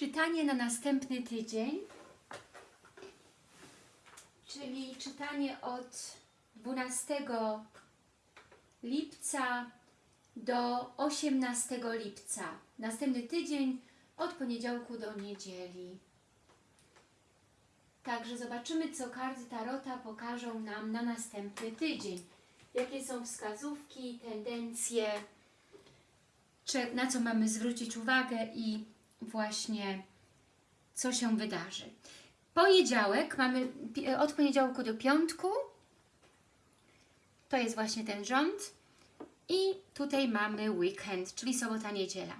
czytanie na następny tydzień, czyli czytanie od 12 lipca do 18 lipca. Następny tydzień od poniedziałku do niedzieli. Także zobaczymy, co karty Tarota pokażą nam na następny tydzień. Jakie są wskazówki, tendencje, na co mamy zwrócić uwagę i właśnie co się wydarzy. Poniedziałek mamy pi- od poniedziałku do piątku. To jest właśnie ten rząd. I tutaj mamy weekend, czyli sobota, niedziela.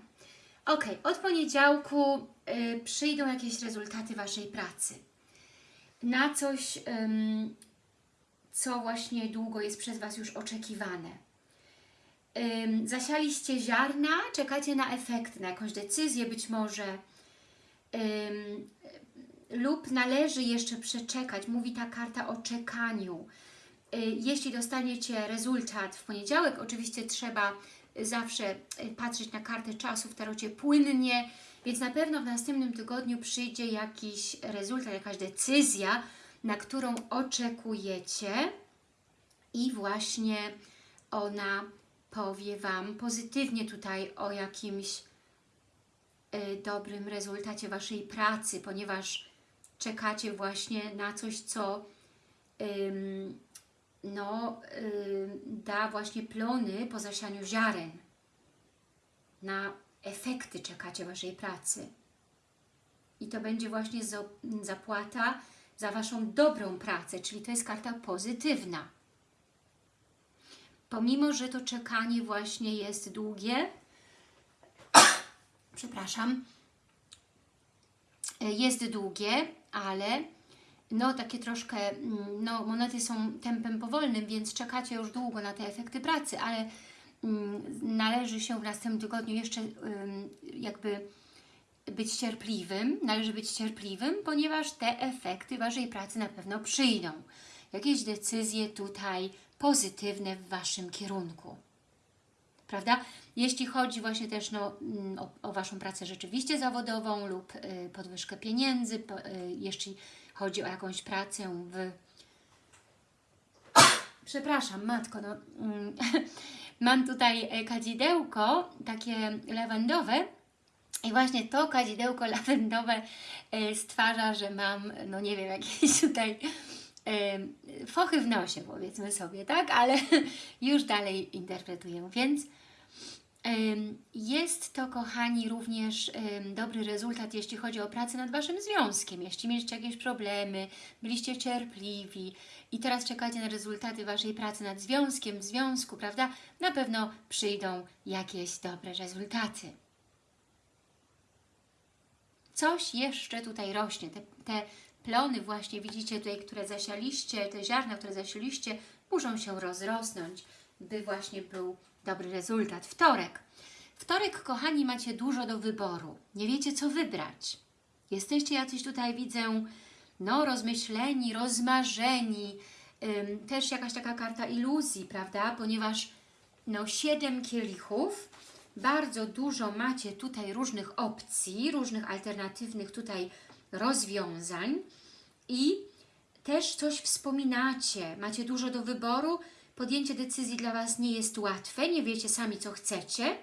Ok, od poniedziałku y, przyjdą jakieś rezultaty Waszej pracy. Na coś, ym, co właśnie długo jest przez Was już oczekiwane. Zasialiście ziarna, czekacie na efekty, na jakąś decyzję być może. Lub należy jeszcze przeczekać. Mówi ta karta o czekaniu. Y, Jeśli dostaniecie rezultat w poniedziałek, oczywiście trzeba zawsze y, patrzeć na kartę czasu w tarocie płynnie, więc na pewno w następnym tygodniu przyjdzie jakiś rezultat, jakaś decyzja, na którą oczekujecie i właśnie ona powie Wam pozytywnie tutaj o jakimś y, dobrym rezultacie Waszej pracy, ponieważ czekacie właśnie na coś, co no, da właśnie plony po zasianiu ziaren. Na efekty czekacie Waszej pracy. I to będzie właśnie zapłata za Waszą dobrą pracę, czyli to jest karta pozytywna. Pomimo, że to czekanie właśnie jest długie, przepraszam, jest długie, ale no takie troszkę, mm, no monety są tempem powolnym, więc czekacie już długo na te efekty pracy, ale mm, należy się w następnym tygodniu jeszcze jakby być cierpliwym, należy być cierpliwym, ponieważ te efekty Waszej pracy na pewno przyjdą. Jakieś decyzje tutaj pozytywne w Waszym kierunku prawda? Jeśli chodzi właśnie też no, mm, o, o Waszą pracę rzeczywiście zawodową lub y, podwyżkę pieniędzy, po, y, jeśli chodzi o jakąś pracę w... Przepraszam, matko, no, mm, mam tutaj e, kadzidełko, takie lawendowe i właśnie to kadzidełko lawendowe e, stwarza, że mam, no nie wiem, jakieś tutaj fochy w nosie, powiedzmy sobie, tak? Ale już dalej interpretuję, więc Jest to, kochani, również dobry rezultat, jeśli chodzi o pracę nad Waszym związkiem. Jeśli mieliście jakieś problemy, byliście cierpliwi i teraz czekacie na rezultaty Waszej pracy nad związkiem, w związku, prawda? Na pewno przyjdą jakieś dobre rezultaty. Coś jeszcze tutaj rośnie. Te, te plony właśnie, widzicie tutaj, które zasialiście, te ziarna, które zasialiście, muszą się rozrosnąć, by właśnie był dobry rezultat. Wtorek. Wtorek, kochani, macie dużo do wyboru. Nie wiecie, co wybrać. Jesteście jacyś tutaj, widzę, no, rozmyśleni, rozmarzeni. Ym, też jakaś taka karta iluzji, prawda? Ponieważ, no, siedem kielichów, bardzo dużo macie tutaj różnych opcji, różnych alternatywnych tutaj rozwiązań i też coś wspominacie, macie dużo do wyboru, podjęcie decyzji dla Was nie jest łatwe, nie wiecie sami, co chcecie.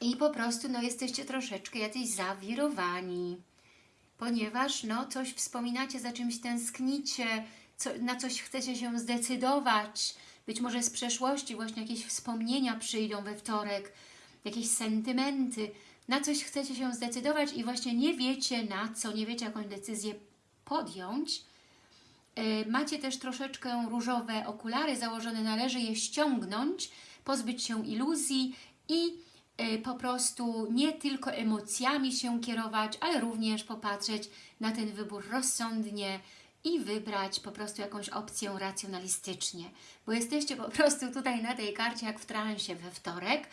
I po prostu no, jesteście troszeczkę jacyś zawirowani, ponieważ no, coś wspominacie, za czymś tęsknicie, co, na coś chcecie się zdecydować, być może z przeszłości właśnie jakieś wspomnienia przyjdą we wtorek, jakieś sentymenty, na coś chcecie się zdecydować i właśnie nie wiecie na co, nie wiecie jakąś decyzję podjąć, Y, Macie też troszeczkę różowe okulary założone, należy je ściągnąć, pozbyć się iluzji i y, po prostu nie tylko emocjami się kierować, ale również popatrzeć na ten wybór rozsądnie i wybrać po prostu jakąś opcję racjonalistycznie, bo jesteście po prostu tutaj na tej karcie jak w transie we wtorek,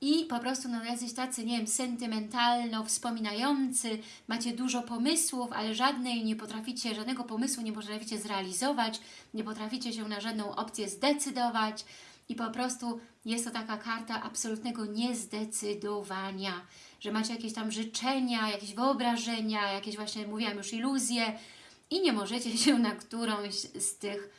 i po prostu no, jacyś tacy, nie wiem, sentymentalno wspominający, macie dużo pomysłów, ale żadnej nie potraficie, żadnego pomysłu nie potraficie zrealizować, nie potraficie się na żadną opcję zdecydować i po prostu jest to taka karta absolutnego niezdecydowania, że macie jakieś tam życzenia, jakieś wyobrażenia, jakieś właśnie, mówiłam już, iluzje i nie możecie się na którąś z tych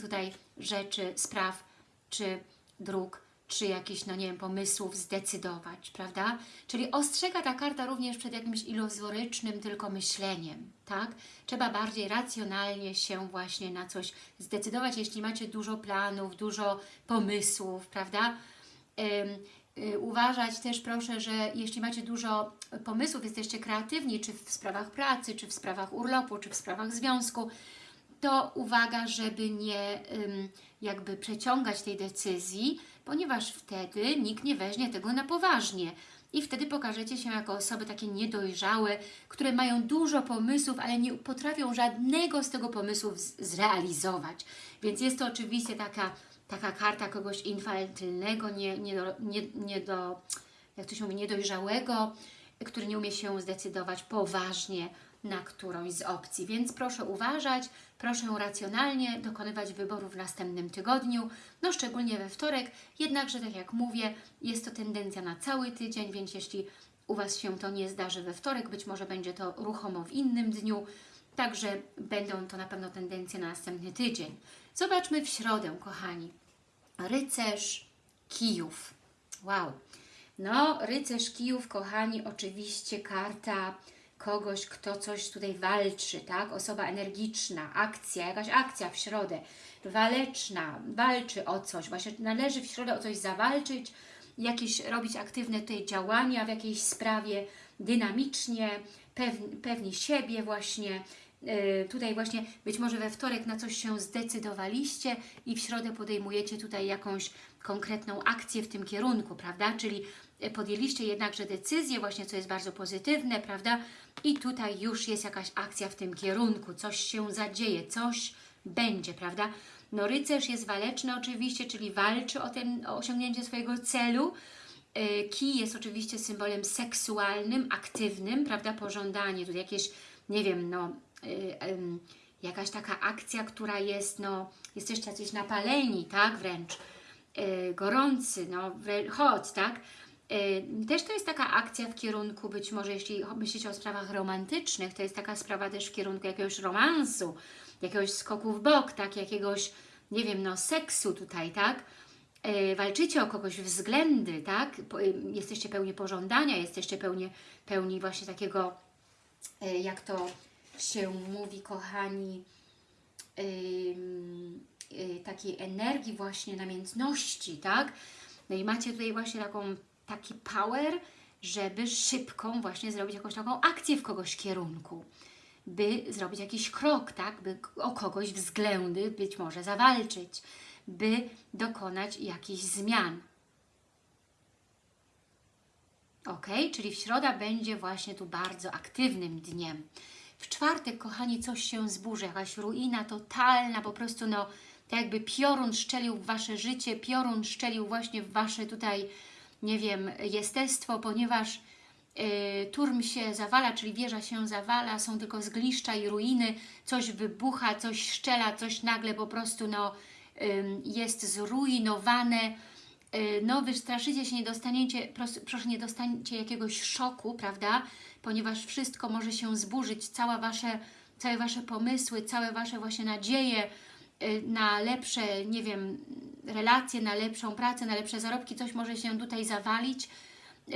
tutaj rzeczy, spraw czy dróg, czy jakichś, no nie wiem, pomysłów zdecydować, prawda? Czyli ostrzega ta karta również przed jakimś iluzorycznym tylko myśleniem, tak? Trzeba bardziej racjonalnie się właśnie na coś zdecydować, jeśli macie dużo planów, dużo pomysłów, prawda? Y, uważać też proszę, że jeśli macie dużo pomysłów, jesteście kreatywni, czy w sprawach pracy, czy w sprawach urlopu, czy w sprawach związku, to uwaga, żeby nie jakby przeciągać tej decyzji, ponieważ wtedy nikt nie weźmie tego na poważnie. I wtedy pokażecie się jako osoby takie niedojrzałe, które mają dużo pomysłów, ale nie potrafią żadnego z tego pomysłu zrealizować. Więc jest to oczywiście taka, taka karta kogoś infantylnego, nie, nie, do, nie, nie do, jak to się mówi, niedojrzałego, który nie umie się zdecydować poważnie na którąś z opcji. Więc proszę uważać, proszę racjonalnie dokonywać wyboru w następnym tygodniu, no szczególnie we wtorek, jednakże tak jak mówię, jest to tendencja na cały tydzień, więc jeśli u Was się to nie zdarzy we wtorek, być może będzie to ruchomo w innym dniu, także będą to na pewno tendencje na następny tydzień. Zobaczmy w środę, kochani. Rycerz kijów. Wow. No, rycerz kijów, kochani, oczywiście karta kogoś, kto coś tutaj walczy, tak? Osoba energiczna, akcja, jakaś akcja w środę, waleczna, walczy o coś, właśnie należy w środę o coś zawalczyć, jakieś robić aktywne tutaj działania w jakiejś sprawie, dynamicznie, pewni, pewni siebie właśnie, yy, tutaj właśnie być może we wtorek na coś się zdecydowaliście i w środę podejmujecie tutaj jakąś konkretną akcję w tym kierunku, prawda? Czyli podjęliście jednakże decyzję, właśnie co jest bardzo pozytywne, prawda? I tutaj już jest jakaś akcja w tym kierunku, coś się zadzieje, coś będzie, prawda? No rycerz jest waleczny oczywiście, czyli walczy o, ten, o osiągnięcie swojego celu. E, kij jest oczywiście symbolem seksualnym, aktywnym, prawda? Pożądanie, tutaj jakieś, nie wiem, no... Yy, jakaś taka akcja, która jest, no, jesteście jacyś napaleni, tak, wręcz, yy, gorący, no, hot, tak, też to jest taka akcja w kierunku, być może jeśli myślicie o sprawach romantycznych, to jest taka sprawa też w kierunku jakiegoś romansu, jakiegoś skoku w bok, tak, jakiegoś, nie wiem, no seksu tutaj, tak, y, walczycie o kogoś względy, tak, y, jesteście pełni pożądania, jesteście pełni, pełni właśnie takiego, jak to się mówi, kochani, takiej energii właśnie namiętności, tak, no i macie tutaj właśnie taką taki power, żeby szybką właśnie zrobić jakąś taką akcję w kogoś kierunku, by zrobić jakiś krok, tak, by o kogoś względy być może zawalczyć, by dokonać jakichś zmian. Ok, czyli w środa będzie właśnie tu bardzo aktywnym dniem. W czwartek, kochani, coś się zburzy, jakaś ruina totalna, po prostu no, tak jakby piorun szczelił w Wasze życie, piorun szczelił właśnie w Wasze tutaj nie wiem, jestestwo, ponieważ y, turm się zawala, czyli wieża się zawala, są tylko zgliszcza i ruiny, coś wybucha, coś szczela, coś nagle po prostu no, jest zrujnowane, y, no wystraszycie się, nie dostaniecie, proszę, nie dostaniecie jakiegoś szoku, prawda, ponieważ wszystko może się zburzyć, cała wasze, całe Wasze pomysły, całe Wasze właśnie nadzieje, na lepsze, nie wiem, relacje, na lepszą pracę, na lepsze zarobki, coś może się tutaj zawalić, y,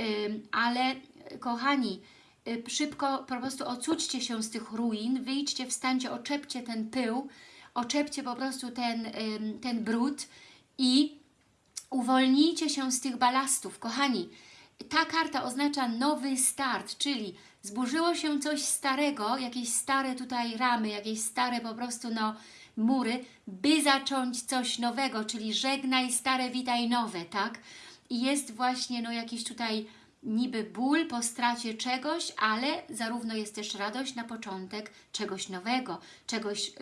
ale kochani, y, szybko po prostu ocućcie się z tych ruin, wyjdźcie, wstańcie, oczepcie ten pył, oczepcie po prostu ten, ten brud i uwolnijcie się z tych balastów. Kochani, ta karta oznacza nowy start, czyli zburzyło się coś starego, jakieś stare tutaj ramy, jakieś stare po prostu no mury, by zacząć coś nowego, czyli żegnaj stare, witaj nowe, tak? I jest właśnie no jakiś tutaj niby ból po stracie czegoś, ale zarówno jest też radość na początek czegoś nowego, czegoś, y,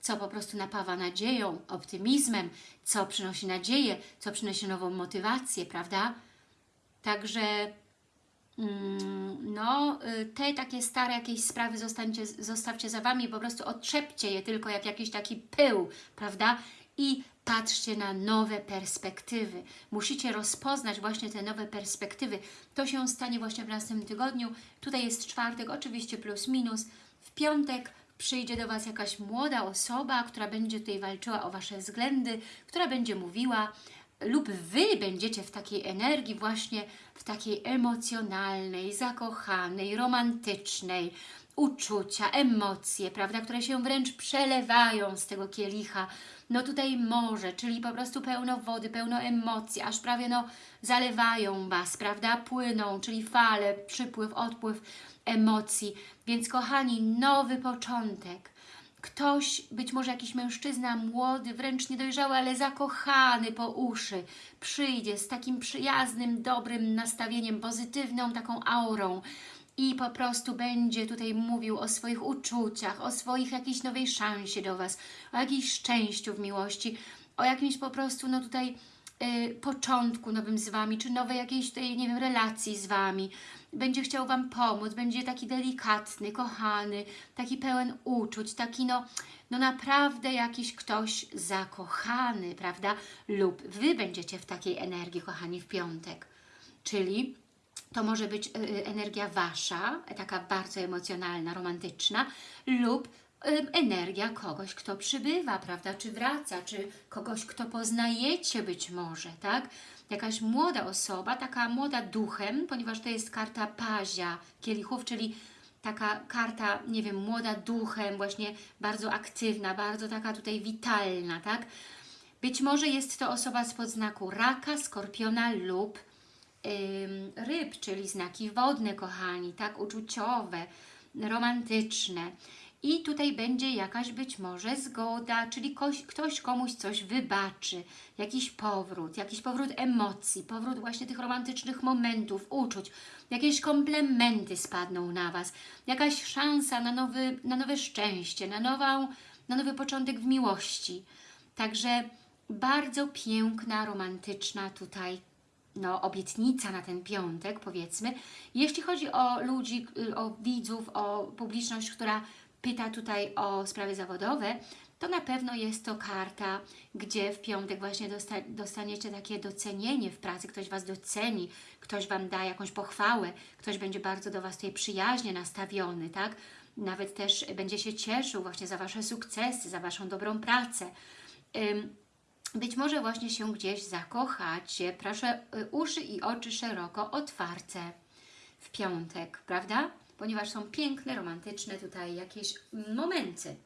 co po prostu napawa nadzieją, optymizmem, co przynosi nadzieję, co przynosi nową motywację, prawda? Także no, y, te takie stare jakieś sprawy zostańcie, zostawcie za Wami, po prostu otrzepcie je tylko jak jakiś taki pył, prawda? i patrzcie na nowe perspektywy. Musicie rozpoznać właśnie te nowe perspektywy. To się stanie właśnie w następnym tygodniu. Tutaj jest czwartek, oczywiście plus minus. W piątek przyjdzie do Was jakaś młoda osoba, która będzie tutaj walczyła o Wasze względy, która będzie mówiła, lub Wy będziecie w takiej energii, właśnie w takiej emocjonalnej, zakochanej, romantycznej, uczucia, emocje, prawda, które się wręcz przelewają z tego kielicha. No tutaj morze, czyli po prostu pełno wody, pełno emocji, aż prawie no zalewają Was, prawda, płyną, czyli fale, przypływ, odpływ emocji. Więc kochani, nowy początek. Ktoś, być może jakiś mężczyzna młody, wręcz niedojrzały, ale zakochany po uszy, przyjdzie z takim przyjaznym, dobrym nastawieniem, pozytywną taką aurą i po prostu będzie tutaj mówił o swoich uczuciach, o swoich jakiejś nowej szansie do Was, o jakimś szczęściu w miłości, o jakimś po prostu, no tutaj y, początku nowym z Wami, czy nowej jakiejś tutaj, nie wiem, relacji z Wami. Będzie chciał Wam pomóc, będzie taki delikatny, kochany, taki pełen uczuć, taki no, no naprawdę jakiś ktoś zakochany, prawda? Lub Wy będziecie w takiej energii, kochani, w piątek. Czyli to może być y, y, energia Wasza, taka bardzo emocjonalna, romantyczna, lub energia kogoś, kto przybywa, prawda, czy wraca, czy kogoś, kto poznajecie być może, tak? Jakaś młoda osoba, taka młoda duchem, ponieważ to jest karta pazia kielichów, czyli taka karta, nie wiem, młoda duchem, właśnie bardzo aktywna, bardzo taka tutaj witalna, tak? Być może jest to osoba spod znaku raka, skorpiona lub ym, ryb, czyli znaki wodne, kochani, tak, uczuciowe, romantyczne. I tutaj będzie jakaś być może zgoda, czyli ktoś, ktoś komuś coś wybaczy, jakiś powrót, jakiś powrót emocji, powrót właśnie tych romantycznych momentów, uczuć, jakieś komplementy spadną na Was, jakaś szansa na, nowy, na nowe szczęście, na, nową, na nowy początek w miłości. Także bardzo piękna, romantyczna tutaj no, obietnica na ten piątek, powiedzmy. Jeśli chodzi o ludzi, o widzów, o publiczność, która pyta tutaj o sprawy zawodowe, to na pewno jest to karta, gdzie w piątek właśnie dosta dostaniecie takie docenienie w pracy, ktoś Was doceni, ktoś Wam da jakąś pochwałę, ktoś będzie bardzo do Was tutaj przyjaźnie nastawiony, tak? Nawet też będzie się cieszył właśnie za Wasze sukcesy, za Waszą dobrą pracę. Być może właśnie się gdzieś zakochacie. Proszę, y, uszy i oczy szeroko otwarte w piątek, prawda? Ponieważ są piękne, romantyczne tutaj jakieś momenty.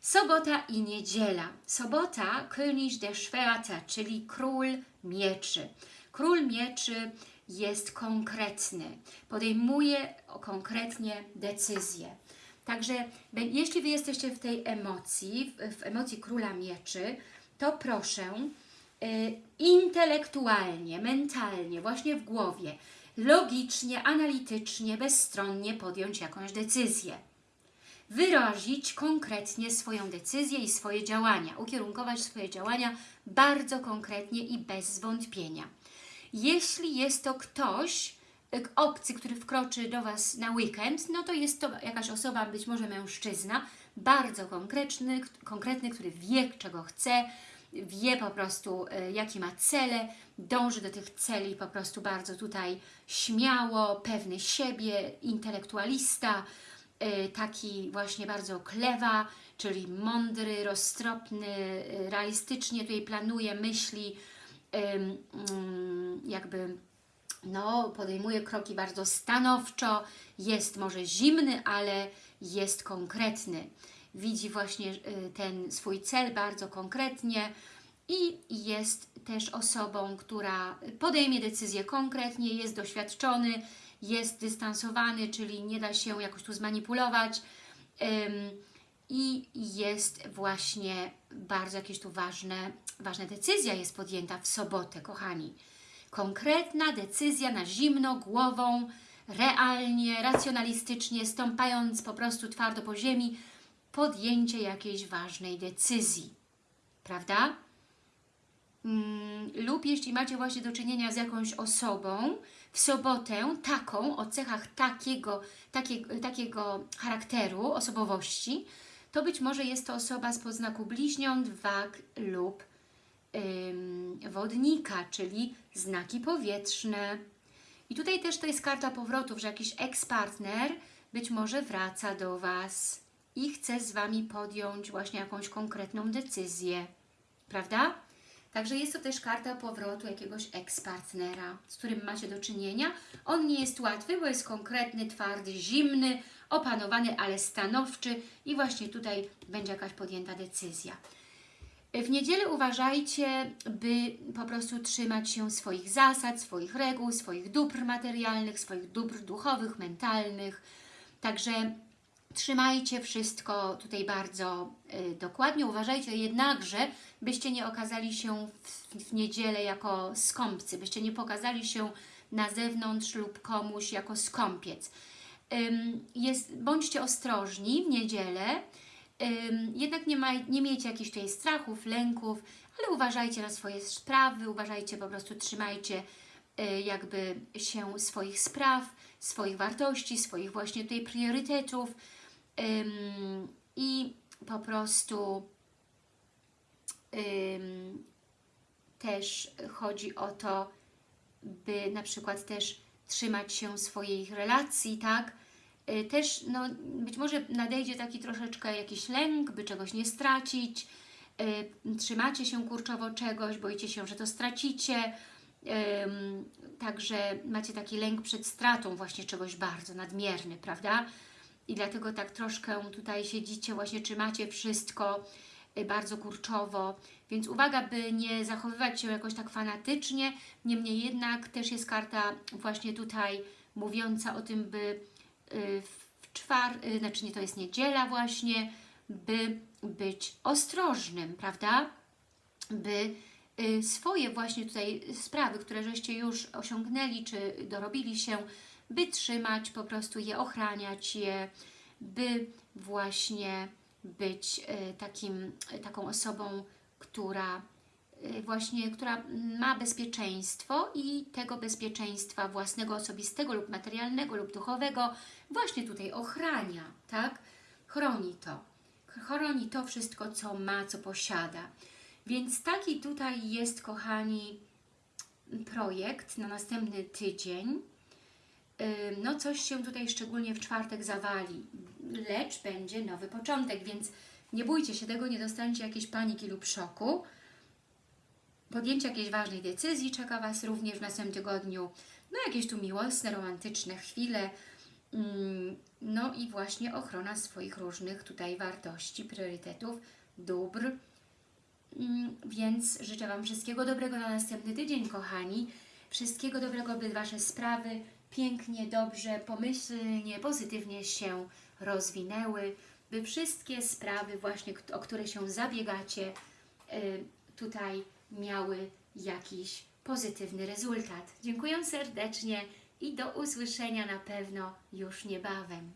Sobota i niedziela. Sobota, König der Schwerter, czyli Król Mieczy. Król Mieczy jest konkretny, podejmuje konkretnie decyzje. Także jeśli Wy jesteście w tej emocji, w, emocji Króla Mieczy, to proszę y, intelektualnie, mentalnie, właśnie w głowie, logicznie, analitycznie, bezstronnie podjąć jakąś decyzję. Wyrazić konkretnie swoją decyzję i swoje działania, ukierunkować swoje działania bardzo konkretnie i bez zwątpienia. Jeśli jest to ktoś, y, obcy, który wkroczy do Was na weekend, no to jest to jakaś osoba, być może mężczyzna, bardzo konkretny, konkretny który wie, czego chce, wie po prostu, y, jakie ma cele, dąży do tych celi po prostu bardzo tutaj śmiało, pewny siebie, intelektualista, y, taki właśnie bardzo klewa, czyli mądry, roztropny, y, realistycznie tutaj planuje, myśli, mm, jakby no, podejmuje kroki bardzo stanowczo, jest może zimny, ale jest konkretny widzi właśnie y, ten swój cel bardzo konkretnie i jest też osobą, która podejmie decyzję konkretnie, jest doświadczony, jest dystansowany, czyli nie da się jakoś tu zmanipulować i jest właśnie bardzo jakieś tu ważne, ważna decyzja jest podjęta w sobotę, kochani. Konkretna decyzja na zimno, głową, realnie, racjonalistycznie, stąpając po prostu twardo po ziemi, podjęcie jakiejś ważnej decyzji, prawda? Mm, lub jeśli macie właśnie do czynienia z jakąś osobą, w sobotę taką, o cechach takiego, takiego, takiego charakteru, osobowości, to być może jest to osoba z podznaku bliźniąt, wag lub ym, wodnika, czyli znaki powietrzne. I tutaj też to jest karta powrotów, że jakiś ex-partner być może wraca do Was i chce z Wami podjąć właśnie jakąś konkretną decyzję, prawda? Także jest to też karta powrotu jakiegoś ex-partnera, z którym macie do czynienia. On nie jest łatwy, bo jest konkretny, twardy, zimny, opanowany, ale stanowczy i właśnie tutaj będzie jakaś podjęta decyzja. W niedzielę uważajcie, by po prostu trzymać się swoich zasad, swoich reguł, swoich dóbr materialnych, swoich dóbr duchowych, mentalnych. Także trzymajcie wszystko tutaj bardzo y, dokładnie. Uważajcie jednakże, byście nie okazali się w, w niedzielę jako skąpcy, byście nie pokazali się na zewnątrz lub komuś jako skąpiec. Ym, jest, bądźcie ostrożni w niedzielę, Ym, jednak nie, ma, nie miejcie jakichś tutaj strachów, lęków, ale uważajcie na swoje sprawy, uważajcie, po prostu trzymajcie y, jakby się swoich spraw, swoich wartości, swoich właśnie tutaj priorytetów ym, i po prostu ym, też chodzi o to, by na przykład też trzymać się swoich relacji, tak? Y, Też no, być może nadejdzie taki troszeczkę jakiś lęk, by czegoś nie stracić, y, trzymacie się kurczowo czegoś, boicie się, że to stracicie, także macie taki lęk przed stratą właśnie czegoś bardzo nadmierny, prawda? I dlatego tak troszkę tutaj siedzicie, właśnie trzymacie wszystko y, bardzo kurczowo, więc uwaga, by nie zachowywać się jakoś tak fanatycznie, niemniej jednak też jest karta właśnie tutaj mówiąca o tym, by y, w czwar, y, znaczy nie, to jest niedziela właśnie, by być ostrożnym, prawda? By swoje właśnie tutaj sprawy, które żeście już osiągnęli, czy dorobili się, by trzymać, po prostu je ochraniać je, by właśnie być y, takim, y, taką osobą, która y, właśnie, która ma bezpieczeństwo i tego bezpieczeństwa własnego, osobistego lub materialnego lub duchowego właśnie tutaj ochrania, tak? Chroni to. Chroni to wszystko, co ma, co posiada. Więc taki tutaj jest, kochani, projekt na następny tydzień. No coś się tutaj szczególnie w czwartek zawali, lecz będzie nowy początek, więc nie bójcie się tego, nie dostaniecie jakiejś paniki lub szoku. Podjęcie jakiejś ważnej decyzji czeka Was również w następnym tygodniu. No jakieś tu miłosne, romantyczne chwile. No i właśnie ochrona swoich różnych tutaj wartości, priorytetów, dóbr. Więc życzę Wam wszystkiego dobrego na następny tydzień, kochani. Wszystkiego dobrego, by Wasze sprawy pięknie, dobrze, pomyślnie, pozytywnie się rozwinęły, by wszystkie sprawy właśnie, o które się zabiegacie, y, tutaj miały jakiś pozytywny rezultat. Dziękuję serdecznie i do usłyszenia na pewno już niebawem.